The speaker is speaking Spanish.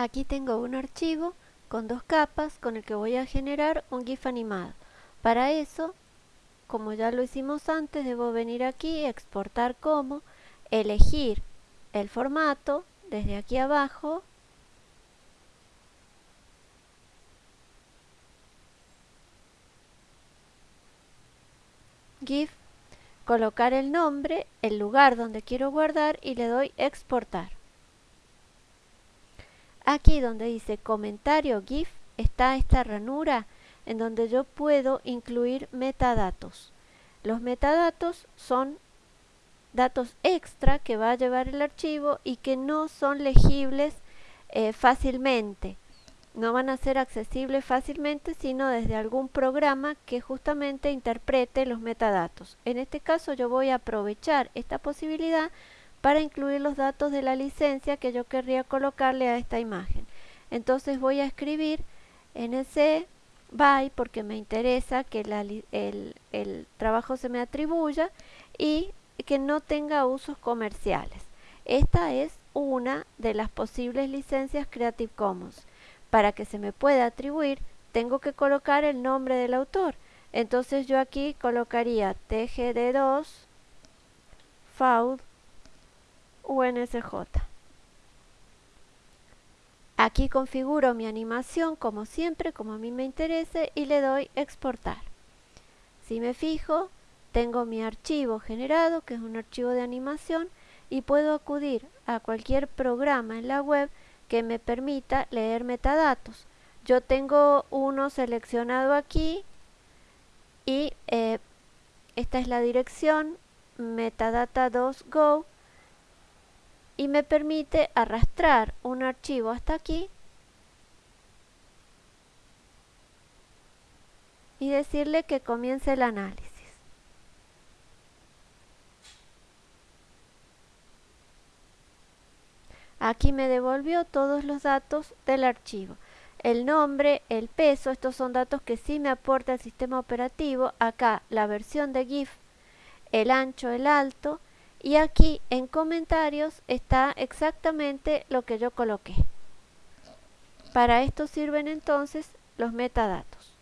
Aquí tengo un archivo con dos capas con el que voy a generar un GIF animado. Para eso, como ya lo hicimos antes, debo venir aquí, exportar como, elegir el formato desde aquí abajo GIF, colocar el nombre, el lugar donde quiero guardar y le doy exportar. Aquí donde dice comentario GIF está esta ranura en donde yo puedo incluir metadatos. Los metadatos son datos extra que va a llevar el archivo y que no son legibles eh, fácilmente. No van a ser accesibles fácilmente sino desde algún programa que justamente interprete los metadatos. En este caso yo voy a aprovechar esta posibilidad para incluir los datos de la licencia que yo querría colocarle a esta imagen. Entonces voy a escribir nc by porque me interesa que el, el trabajo se me atribuya y que no tenga usos comerciales. Esta es una de las posibles licencias Creative Commons. Para que se me pueda atribuir, tengo que colocar el nombre del autor. Entonces yo aquí colocaría tgd2 faud UNSJ. Aquí configuro mi animación como siempre, como a mí me interese y le doy exportar. Si me fijo, tengo mi archivo generado, que es un archivo de animación, y puedo acudir a cualquier programa en la web que me permita leer metadatos. Yo tengo uno seleccionado aquí y eh, esta es la dirección metadata2go y me permite arrastrar un archivo hasta aquí y decirle que comience el análisis. Aquí me devolvió todos los datos del archivo. El nombre, el peso, estos son datos que sí me aporta el sistema operativo. Acá la versión de GIF, el ancho, el alto y aquí en comentarios está exactamente lo que yo coloqué. Para esto sirven entonces los metadatos.